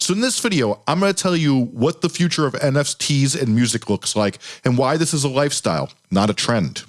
So in this video, I'm going to tell you what the future of NFTs and music looks like and why this is a lifestyle, not a trend.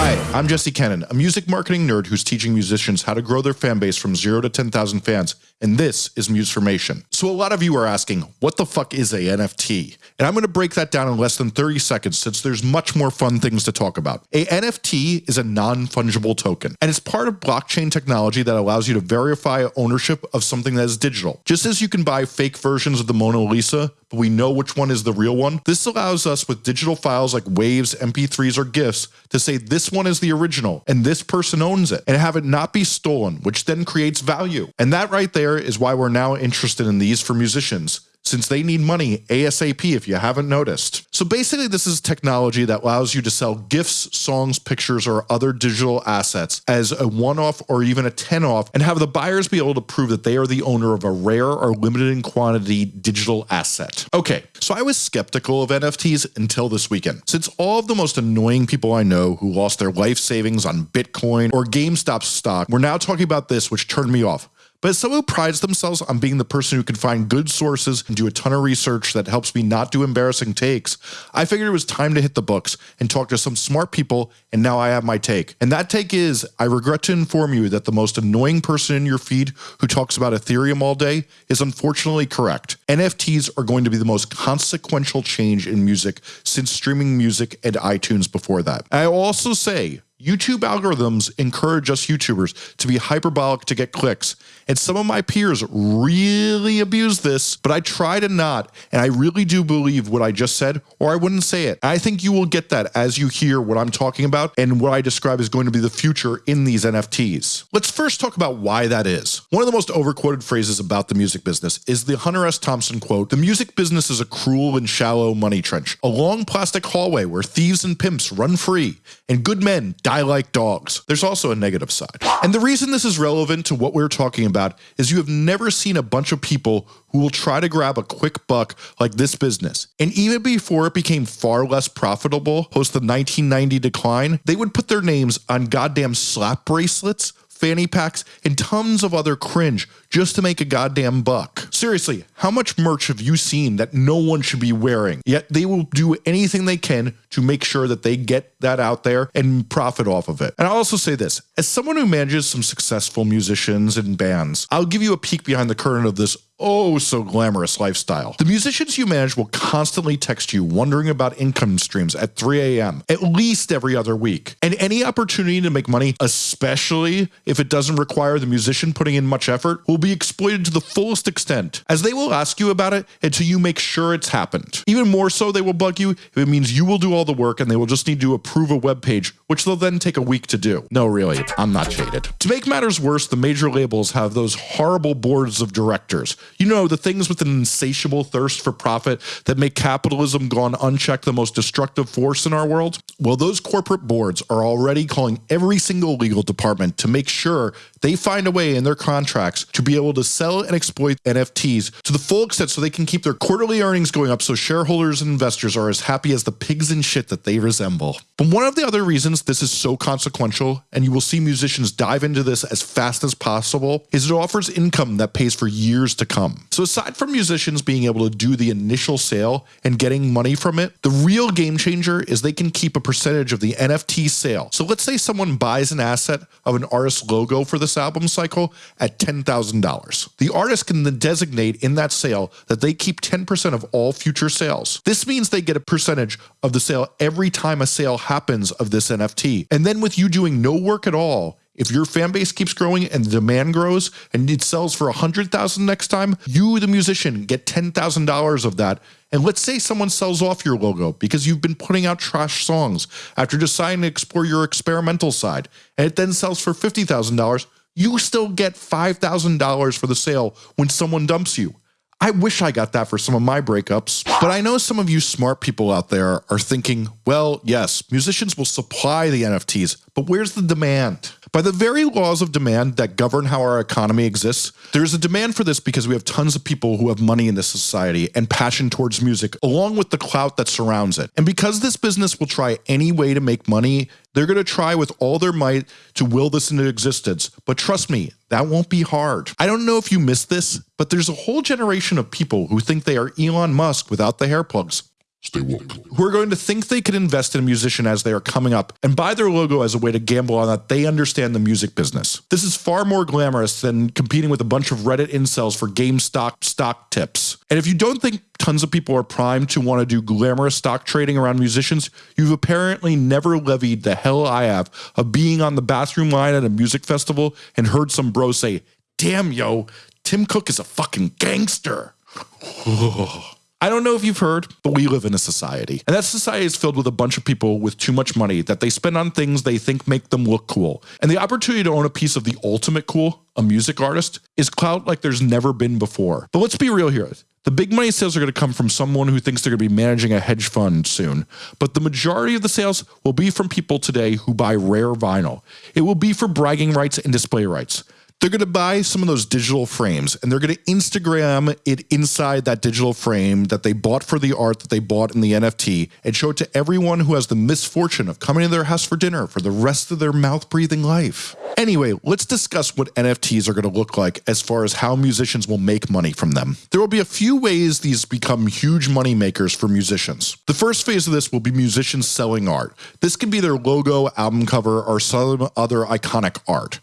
Hi, I'm Jesse Cannon, a music marketing nerd who's teaching musicians how to grow their fan base from 0 to 10,000 fans, and this is Musformation. So a lot of you are asking, what the fuck is a NFT? And I'm going to break that down in less than 30 seconds since there's much more fun things to talk about. A NFT is a non-fungible token, and it's part of blockchain technology that allows you to verify ownership of something that is digital. Just as you can buy fake versions of the Mona Lisa, but we know which one is the real one, this allows us with digital files like waves, MP3s, or GIFs to say this one is the original and this person owns it and have it not be stolen, which then creates value. And that right there is why we're now interested in these for musicians since they need money ASAP if you haven't noticed. So basically this is technology that allows you to sell GIFs, songs, pictures, or other digital assets as a one-off or even a 10-off and have the buyers be able to prove that they are the owner of a rare or limited in quantity digital asset. Okay, so I was skeptical of NFTs until this weekend. Since all of the most annoying people I know who lost their life savings on Bitcoin or GameStop stock were now talking about this which turned me off. But as someone who prides themselves on being the person who can find good sources and do a ton of research that helps me not do embarrassing takes, I figured it was time to hit the books and talk to some smart people and now I have my take. And that take is, I regret to inform you that the most annoying person in your feed who talks about Ethereum all day is unfortunately correct. NFTs are going to be the most consequential change in music since streaming music and iTunes before that. I also say, YouTube algorithms encourage us YouTubers to be hyperbolic to get clicks. And some of my peers really abuse this, but I try to not. And I really do believe what I just said, or I wouldn't say it. I think you will get that as you hear what I'm talking about and what I describe is going to be the future in these NFTs. Let's first talk about why that is. One of the most overquoted phrases about the music business is the Hunter S. Thompson quote, the music business is a cruel and shallow money trench, a long plastic hallway where thieves and pimps run free and good men die like dogs. There's also a negative side. And the reason this is relevant to what we're talking about is you have never seen a bunch of people who will try to grab a quick buck like this business. And even before it became far less profitable post the 1990 decline, they would put their names on goddamn slap bracelets fanny packs, and tons of other cringe just to make a goddamn buck. Seriously, how much merch have you seen that no one should be wearing? Yet they will do anything they can to make sure that they get that out there and profit off of it. And I'll also say this, as someone who manages some successful musicians and bands, I'll give you a peek behind the curtain of this oh so glamorous lifestyle. The musicians you manage will constantly text you wondering about income streams at 3 a.m. at least every other week. And any opportunity to make money, especially if it doesn't require the musician putting in much effort, will be exploited to the fullest extent as they will ask you about it until you make sure it's happened. Even more so, they will bug you if it means you will do all the work and they will just need to approve a web page, which they'll then take a week to do. No, really, I'm not jaded. To make matters worse, the major labels have those horrible boards of directors. You know, the things with an insatiable thirst for profit that make capitalism gone unchecked the most destructive force in our world? Well, those corporate boards are already calling every single legal department to make sure they find a way in their contracts to be able to sell and exploit NFTs to the full extent so they can keep their quarterly earnings going up so shareholders and investors are as happy as the pigs in shit that they resemble. But one of the other reasons this is so consequential, and you will see musicians dive into this as fast as possible, is it offers income that pays for years to come. So aside from musicians being able to do the initial sale and getting money from it, the real game changer is they can keep a percentage of the NFT sale. So let's say someone buys an asset of an artist's logo for this album cycle at $10,000. The artist can then designate in that sale that they keep 10% of all future sales. This means they get a percentage of the sale every time a sale happens of this NFT. And then with you doing no work at all, if your fan base keeps growing and the demand grows and it sells for a hundred thousand next time, you, the musician, get ten thousand dollars of that. And let's say someone sells off your logo because you've been putting out trash songs after deciding to explore your experimental side, and it then sells for fifty thousand dollars. You still get five thousand dollars for the sale when someone dumps you. I wish I got that for some of my breakups. But I know some of you smart people out there are thinking, well, yes, musicians will supply the NFTs, but where's the demand? By the very laws of demand that govern how our economy exists, there is a demand for this because we have tons of people who have money in this society and passion towards music, along with the clout that surrounds it. And because this business will try any way to make money They're going to try with all their might to will this into existence, but trust me, that won't be hard. I don't know if you missed this, but there's a whole generation of people who think they are Elon Musk without the hair plugs. Stay woke. Who are going to think they can invest in a musician as they are coming up and buy their logo as a way to gamble on that they understand the music business. This is far more glamorous than competing with a bunch of Reddit incels for GameStop stock tips. And if you don't think tons of people are primed to want to do glamorous stock trading around musicians, you've apparently never levied the hell I have of being on the bathroom line at a music festival and heard some bro say, damn yo, Tim Cook is a fucking gangster. Oh. I don't know if you've heard, but we live in a society. And that society is filled with a bunch of people with too much money that they spend on things they think make them look cool. And the opportunity to own a piece of the ultimate cool, a music artist, is clout like there's never been before. But let's be real here. The big money sales are going to come from someone who thinks they're going to be managing a hedge fund soon. But the majority of the sales will be from people today who buy rare vinyl. It will be for bragging rights and display rights. They're going to buy some of those digital frames and they're going to Instagram it inside that digital frame that they bought for the art that they bought in the NFT and show it to everyone who has the misfortune of coming to their house for dinner for the rest of their mouth breathing life. Anyway, let's discuss what NFTs are going to look like as far as how musicians will make money from them. There will be a few ways these become huge money makers for musicians. The first phase of this will be musicians selling art. This can be their logo, album cover, or some other iconic art.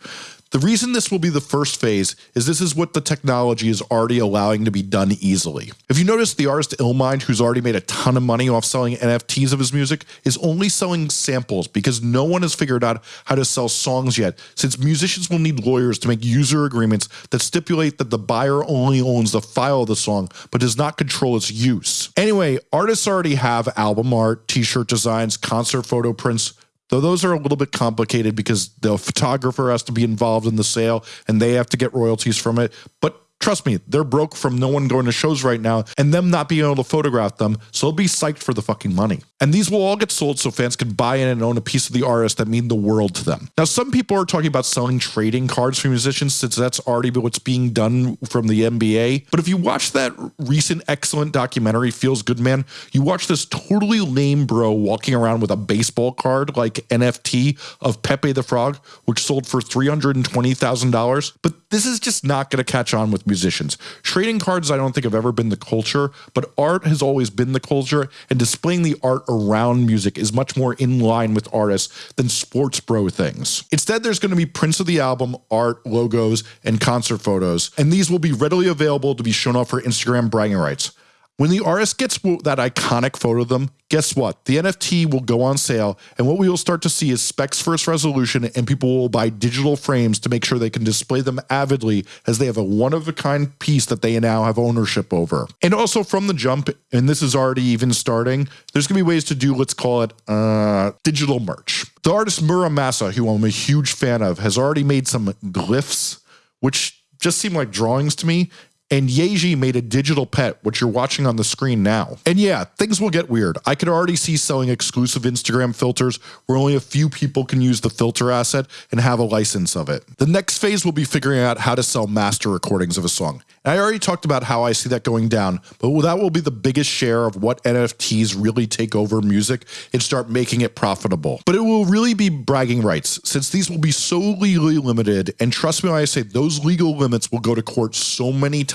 The reason this will be the first phase is this is what the technology is already allowing to be done easily. If you notice the artist Illmind, who's already made a ton of money off selling NFTs of his music, is only selling samples because no one has figured out how to sell songs yet, since musicians will need lawyers to make user agreements that stipulate that the buyer only owns the file of the song, but does not control its use. Anyway, artists already have album art, t-shirt designs, concert photo prints, Though those are a little bit complicated because the photographer has to be involved in the sale and they have to get royalties from it. But Trust me, they're broke from no one going to shows right now and them not being able to photograph them, so they'll be psyched for the fucking money. And these will all get sold so fans can buy in and own a piece of the artist that mean the world to them. Now, some people are talking about selling trading cards for musicians since that's already what's being done from the NBA. But if you watch that recent excellent documentary, Feels Good Man, you watch this totally lame bro walking around with a baseball card like NFT of Pepe the Frog, which sold for $320,000. But this is just not going to catch on musicians. Trading cards, I don't think have ever been the culture, but art has always been the culture, and displaying the art around music is much more in line with artists than sports bro things. Instead, there's going to be prints of the album, art, logos, and concert photos, and these will be readily available to be shown off for Instagram bragging rights. When the artist gets that iconic photo of them, guess what? The NFT will go on sale, and what we will start to see is specs first resolution, and people will buy digital frames to make sure they can display them avidly as they have a one of a kind piece that they now have ownership over. And also from the jump, and this is already even starting, there's gonna be ways to do, let's call it uh, digital merch. The artist Mura Masa, who I'm a huge fan of, has already made some glyphs, which just seem like drawings to me and Yeji made a digital pet, which you're watching on the screen now. And yeah, things will get weird. I could already see selling exclusive Instagram filters where only a few people can use the filter asset and have a license of it. The next phase will be figuring out how to sell master recordings of a song. And I already talked about how I see that going down, but that will be the biggest share of what NFTs really take over music and start making it profitable. But it will really be bragging rights since these will be so legally limited. And trust me when I say those legal limits will go to court so many times,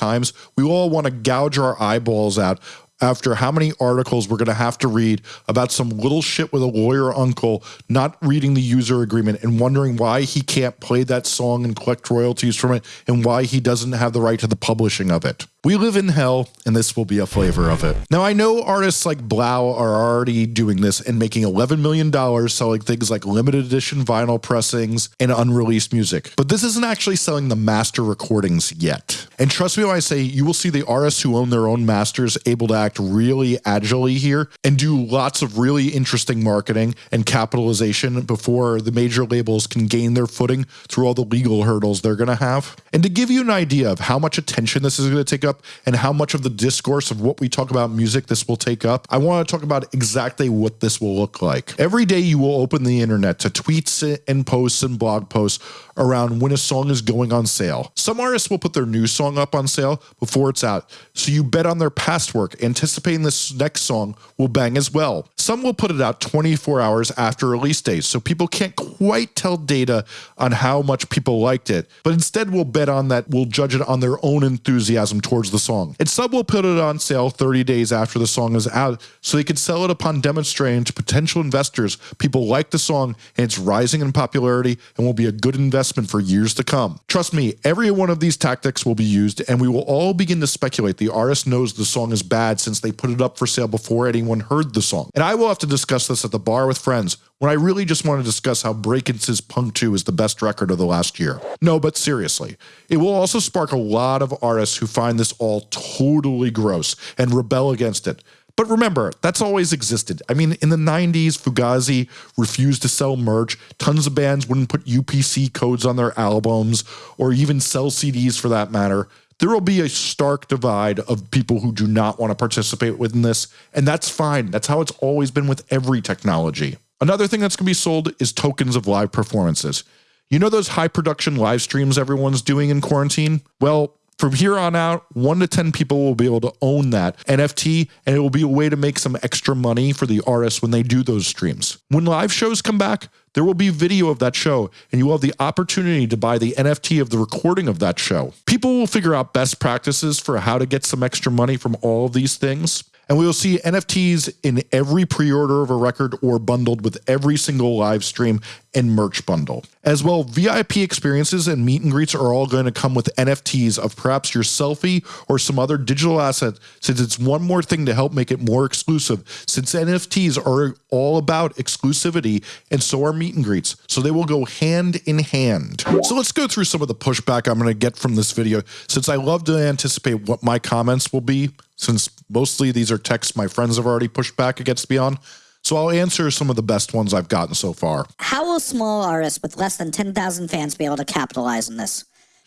we all want to gouge our eyeballs out after how many articles we're going to have to read about some little shit with a lawyer uncle not reading the user agreement and wondering why he can't play that song and collect royalties from it and why he doesn't have the right to the publishing of it. We live in hell, and this will be a flavor of it. Now, I know artists like 3LAU are already doing this and making $11 million selling things like limited edition vinyl pressings and unreleased music, but this isn't actually selling the master recordings yet. And trust me when I say you will see the artists who own their own masters able to really agilely here and do lots of really interesting marketing and capitalization before the major labels can gain their footing through all the legal hurdles they're going to have. And to give you an idea of how much attention this is going to take up and how much of the discourse of what we talk about music this will take up, I want to talk about exactly what this will look like. Every day you will open the internet to tweets and posts and blog posts around when a song is going on sale. Some artists will put their new song up on sale before it's out, so you bet on their past work, anticipating this next song will bang as well. Some will put it out 24 hours after release date, so people can't quite tell data on how much people liked it, but instead will bet on that we'll judge it on their own enthusiasm towards the song. And some will put it on sale 30 days after the song is out so they can sell it upon demonstrating to potential investors people like the song and it's rising in popularity and will be a good investment for years to come. Trust me, every one of these tactics will be used and we will all begin to speculate the artist knows the song is bad since they put it up for sale before anyone heard the song. And I will have to discuss this at the bar with friends when I really just want to discuss how Brakence's Punk 2 is the best record of the last year. No, but seriously, it will also spark a lot of artists who find this all totally gross and rebel against it. But remember, that's always existed. I mean, in the 90s, Fugazi refused to sell merch. Tons of bands wouldn't put UPC codes on their albums or even sell CDs for that matter. There will be a stark divide of people who do not want to participate within this, and that's fine. That's how it's always been with every technology. Another thing that's going to be sold is tokens of live performances. You know those high production live streams everyone's doing in quarantine? Well, from here on out, one to 10 people will be able to own that NFT, and it will be a way to make some extra money for the artists when they do those streams. When live shows come back, there will be video of that show, and you will have the opportunity to buy the NFT of the recording of that show. People will figure out best practices for how to get some extra money from all of these things. And we will see NFTs in every pre-order of a record or bundled with every single live stream and merch bundle. As well, VIP experiences and meet and greets are all going to come with NFTs of perhaps your selfie or some other digital asset since it's one more thing to help make it more exclusive since NFTs are all about exclusivity and so are meet and greets. So they will go hand in hand. So let's go through some of the pushback I'm going to get from this video since I love to anticipate what my comments will be since mostly these are texts my friends have already pushed back against me on. So I'll answer some of the best ones I've gotten so far. How will small artists with less than 10,000 fans be able to capitalize on this?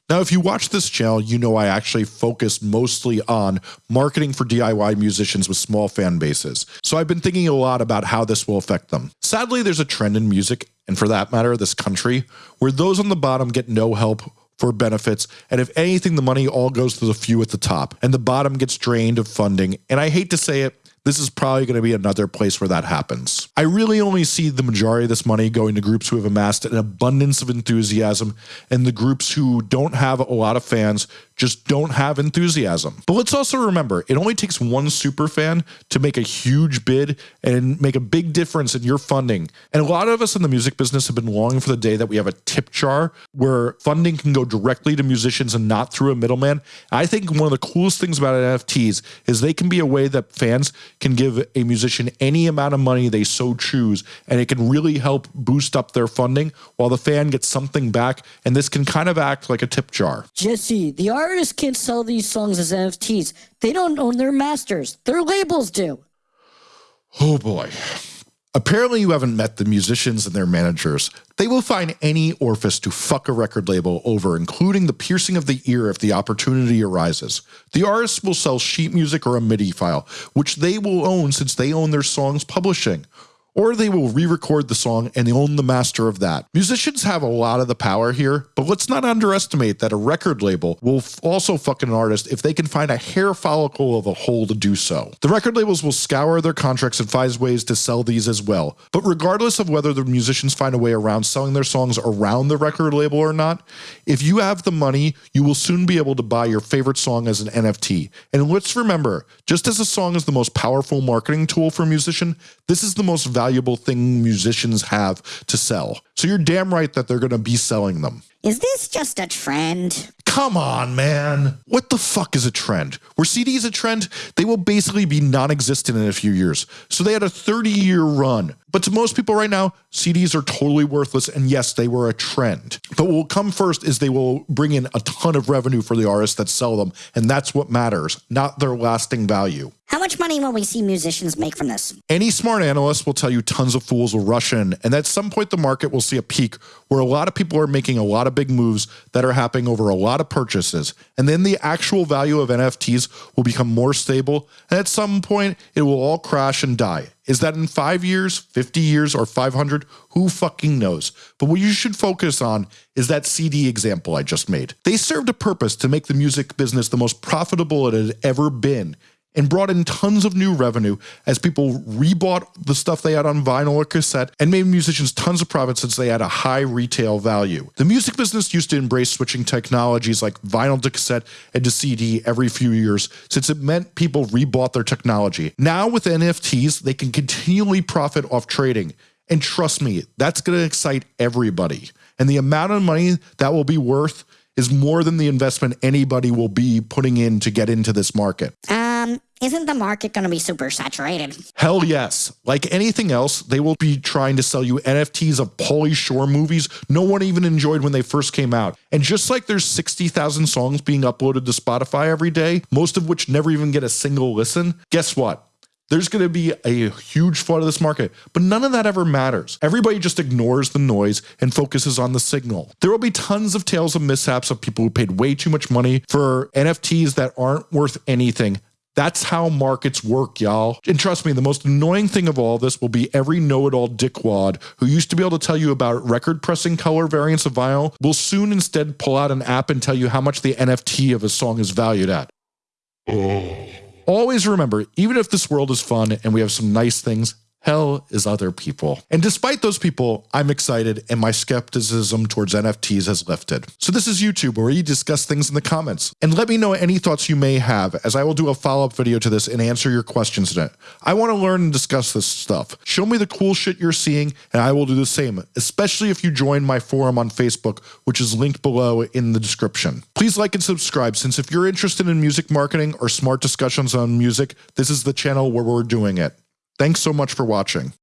Now, if you watch this channel, you know I actually focus mostly on marketing for DIY musicians with small fan bases. So I've been thinking a lot about how this will affect them. Sadly, there's a trend in music, and for that matter, this country, where those on the bottom get no help for benefits. And if anything, the money all goes to the few at the top and the bottom gets drained of funding. And I hate to say it, this is probably going to be another place where that happens. I really only see the majority of this money going to groups who have amassed an abundance of enthusiasm and the groups who don't have a lot of fans just don't have enthusiasm. But let's also remember, it only takes one super fan to make a huge bid and make a big difference in your funding. And a lot of us in the music business have been longing for the day that we have a tip jar where funding can go directly to musicians and not through a middleman. I think one of the coolest things about NFTs is they can be a way that fans can give a musician any amount of money they so choose, and it can really help boost up their funding while the fan gets something back. And this can kind of act like a tip jar. Jesse, the art artists can't sell these songs as NFTs. They don't own their masters. Their labels do. Oh boy. Apparently, you haven't met the musicians and their managers. They will find any orifice to fuck a record label over, including the piercing of the ear if the opportunity arises. The artists will sell sheet music or a MIDI file, which they will own since they own their songs publishing or they will re-record the song and own the master of that. Musicians have a lot of the power here, but let's not underestimate that a record label will also fuck an artist if they can find a hair follicle of a hole to do so. The record labels will scour their contracts and find ways to sell these as well. But regardless of whether the musicians find a way around selling their songs around the record label or not, if you have the money, you will soon be able to buy your favorite song as an NFT. And let's remember, just as a song is the most powerful marketing tool for a musician, this is the most valuable valuable thing musicians have to sell. So you're damn right that they're going to be selling them. Is this just a trend? Come on, man. What the fuck is a trend? Were CDs a trend? They will basically be non existent in a few years. So they had a 30 year run. But to most people right now, CDs are totally worthless. And yes, they were a trend. But what will come first is they will bring in a ton of revenue for the artists that sell them. And that's what matters, not their lasting value. How much money will we see musicians make from this? Any smart analyst will tell you tons of fools will rush in. And at some point, the market will see a peak where a lot of people are making a lot of big moves that are happening over a lot of purchases. And then the actual value of NFTs will become more stable. And at some point, it will all crash and die. Is that in five years, 50 years, or 500? Who fucking knows? But what you should focus on is that CD example I just made. They served a purpose to make the music business the most profitable it had ever been. And brought in tons of new revenue as people rebought the stuff they had on vinyl or cassette and made musicians tons of profit since they had a high retail value. The music business used to embrace switching technologies like vinyl to cassette and to CD every few years since it meant people rebought their technology. Now with NFTs, they can continually profit off trading. And trust me, that's going to excite everybody. And the amount of money that will be worth is more than the investment anybody will be putting in to get into this market. Isn't the market going to be super saturated? Hell yes. Like anything else, they will be trying to sell you NFTs of Pauly Shore movies no one even enjoyed when they first came out. And just like there's 60,000 songs being uploaded to Spotify every day, most of which never even get a single listen, guess what? There's going to be a huge flood of this market, but none of that ever matters. Everybody just ignores the noise and focuses on the signal. There will be tons of tales of mishaps of people who paid way too much money for NFTs that aren't worth anything. That's how markets work, y'all. And trust me, the most annoying thing of all this will be every know-it-all dickwad who used to be able to tell you about record pressing color variants of vinyl will soon instead pull out an app and tell you how much the NFT of a song is valued at. Oh. Always remember, even if this world is fun and we have some nice things, hell is other people. And despite those people, I'm excited and my skepticism towards NFTs has lifted. So this is YouTube where you discuss things in the comments and let me know any thoughts you may have as I will do a follow-up video to this and answer your questions in it. I want to learn and discuss this stuff. Show me the cool shit you're seeing and I will do the same, especially if you join my forum on Facebook, which is linked below in the description. Please like and subscribe since if you're interested in music marketing or smart discussions on music, this is the channel where we're doing it. Thanks so much for watching.